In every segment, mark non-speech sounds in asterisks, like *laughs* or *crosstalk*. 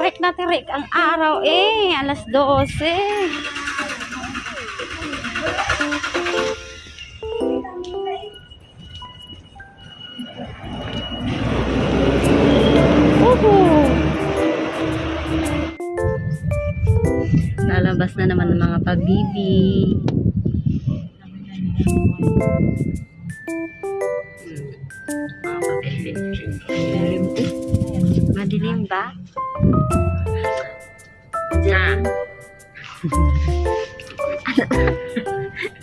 tirik na tirik ang araw eh. Alas 12. Woohoo! Lalabas na naman ang mga pabibi. Mga pabibi. Madilim eh. Madilim ba? Diyan.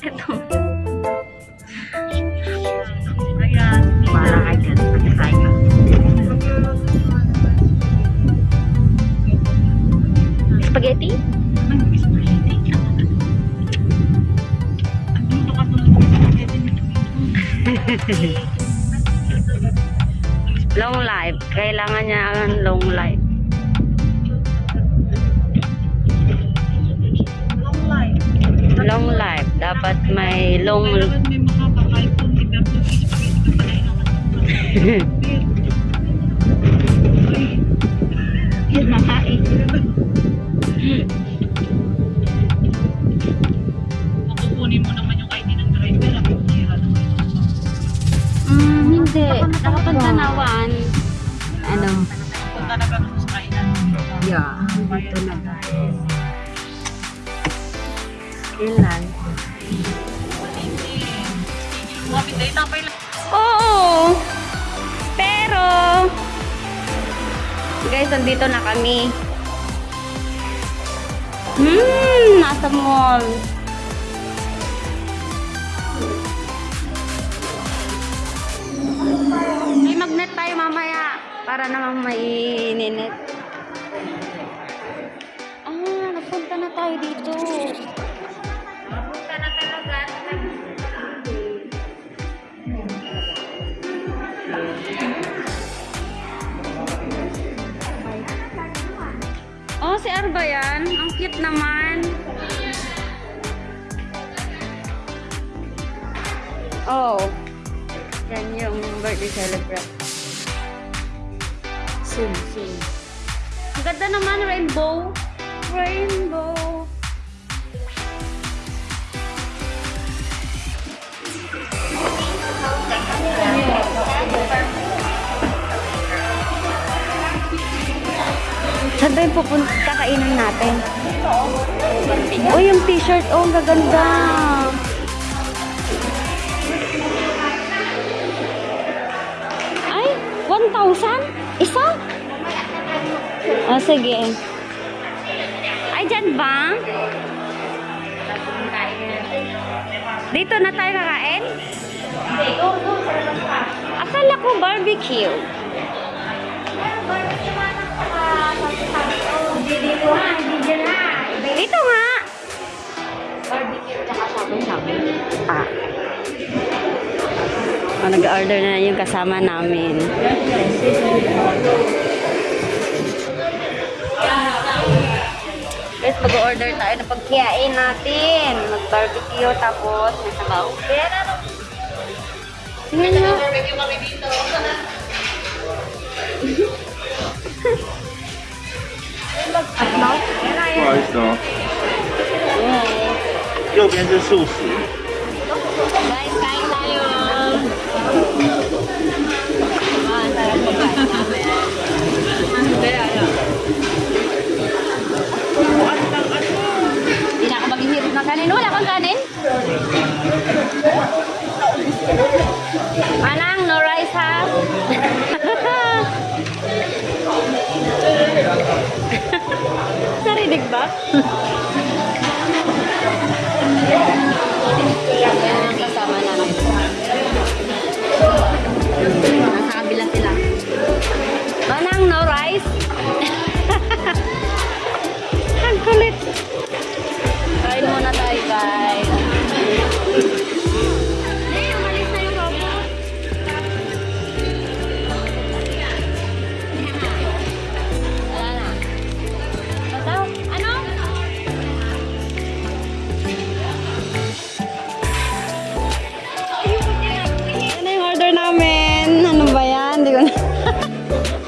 Ito. Ayan. Para kay Kat. Patay ka. Spaghetti? Ay, spaghetti. Ang luto ka tulog ng spaghetti nito. Long life. Kailangan niya ang long life. Kailangan. *laughs* Yun makain. Makukunin mo naman yung ID ng driver. Sira naman. Mm, hindi. Nakapantanawan. Ano? Punta na ba sa kainan? Yeah. Dito na. Ilan? Mami, tayo tapay lang. Oo. Pero, guys, nandito na kami. Hmm, nasa mall. May magnet tayo mamaya para naman maininit. Ah, nagpunta na tayo dito. Oh, si Arba yan. Ang cute naman. Oh. Yan yung birthday celebrant. Soon, soon. Ang ganda naman, rainbow. Rainbow. Saan ba yung pupunta kakainin natin? Oh, yung t-shirt. Oh, ang gaganda. Ay, 1,000? Isa? Oh, sige. Ay, dyan ba? Dito na tayo kakain? Akala ko barbecue. Dito nga. Ah. Oh, nag-order na yung kasama namin. Guys, mag-order tayo ng pagkiyain natin. Mag-barbecue tapos may sabaw. Tingnan nyo. Barbecue kami dito. 不好意思哦，右边是素食，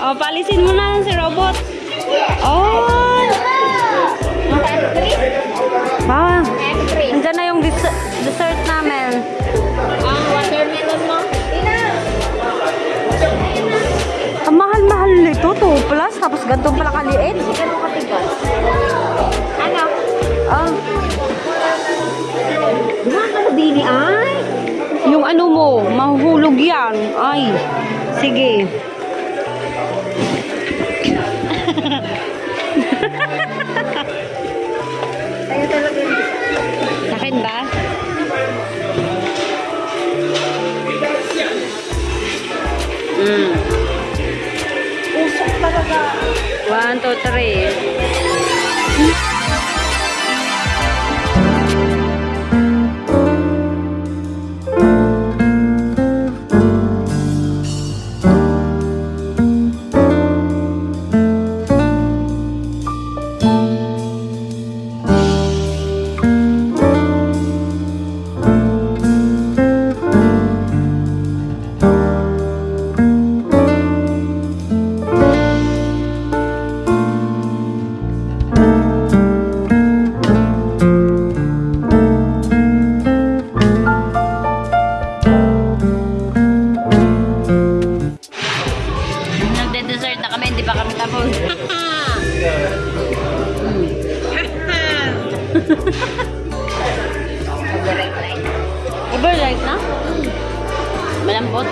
oh, palisin mo na si robot. Oh! Ah, andyan na yung des- dessert namin. Ang watermelon mo? Ang mahal-mahal nito, 2 plus, tapos ganito pala kaliit. Ano katigas? Ano? Ah, Dumaan ka na bini ay. yung ano mo, mahuhulog yan. Ay, sige. Akin ba? Mm. Usok talaga. One, two, three. Nagde-dessert na kami, hindi pa kami tapos. *laughs* Overripe na? Malambot?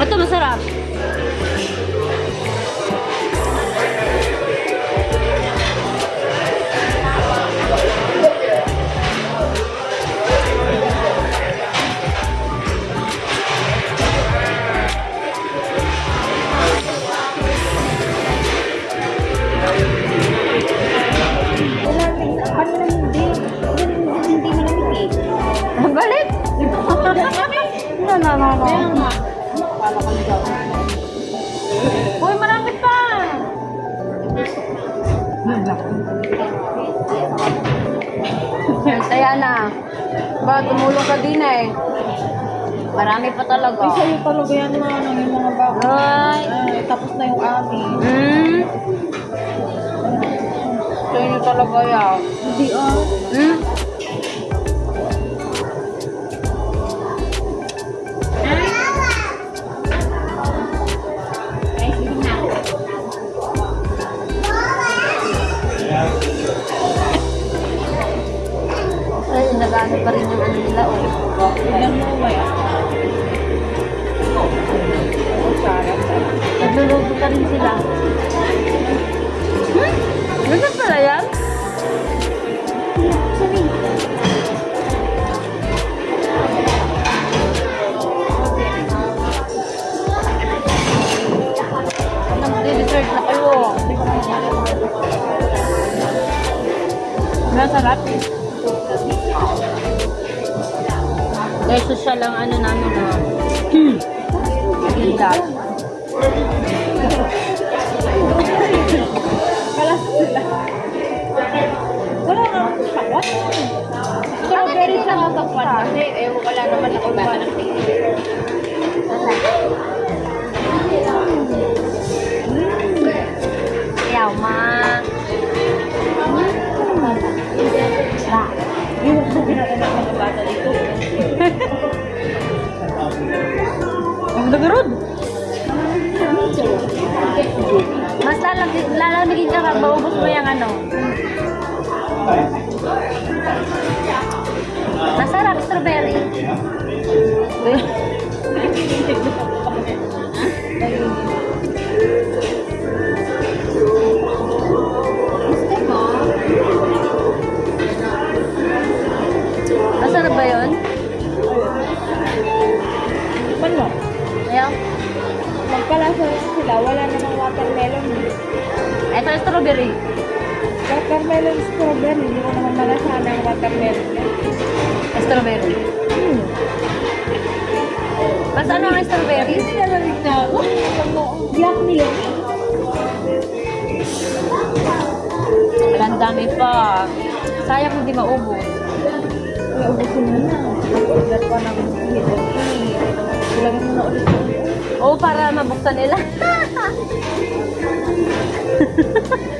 Ito, masarap. *laughs* Kaya na. Ba, tumulong ka din eh. Marami pa talaga. Uy, sa'yo talaga yan mga ano, yung mga bako. Ay. Ay, tapos na yung amin. Hmm? Sa inyo talaga yan. Hindi ah. Hmm? Masarap. Dahil social lang ano namin, no? Hmm. Ganda. Dagarod. Mas lalamig, lalamigin ka pag maubos mo yung ano. Masarap, strawberry. Strawberry. Hindi ko naman malasahan ang watermelon. Strawberry. Hmm. Mas ano ang strawberry? Hindi nalalig na ako. Black milk. Ang dami pa. Sayang hindi maubos. Ubusin mo na. Nag-order pa ng hidden tea. Ilagay mo na ulit. Oo, para mabuksan nila. *laughs*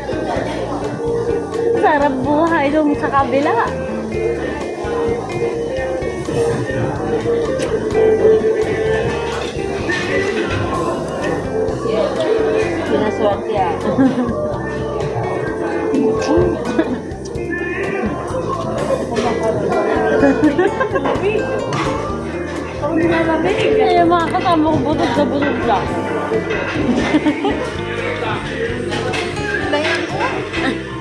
Sarap buhay dun sa kabila. Pinaswerte ah. *laughs* Eh, mga kasama ko butog na butog lang. Ano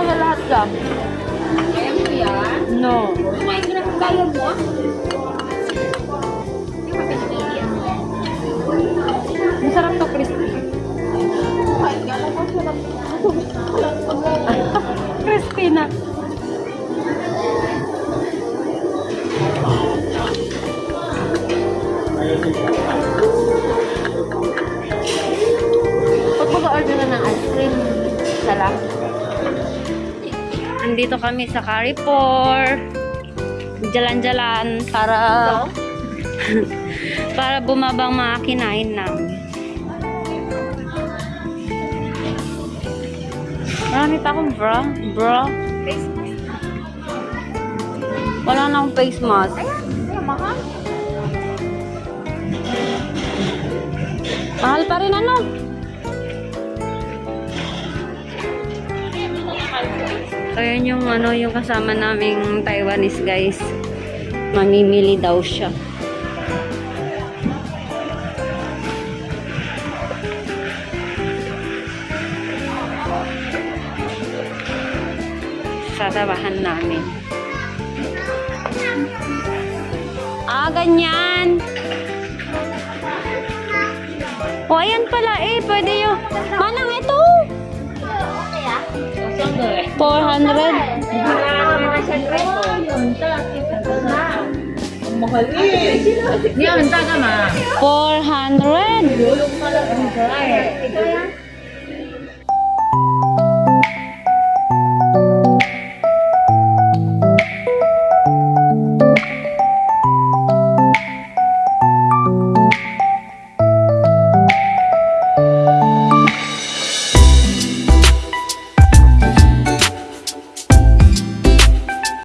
talaga lahat ka. Kaya mo yan? No. Kumain ka na kung kaya mo. Masarap to, crispy. Andito kami sa Carrefour. Jalan-jalan para *laughs* para bumabang mga kinain namin. Marami pa akong bra. Bra. Face Wala na akong face mask. Ayan, mahal. Mahal pa rin ano? So, yun yung ano, yung kasama naming Taiwanese guys. Mamimili daw siya. Sasabahan namin. Ah, ganyan. O, ayan pala eh. Pwede yung... Manang 400. 400? Mahal eh. Yan, taga ma. 400.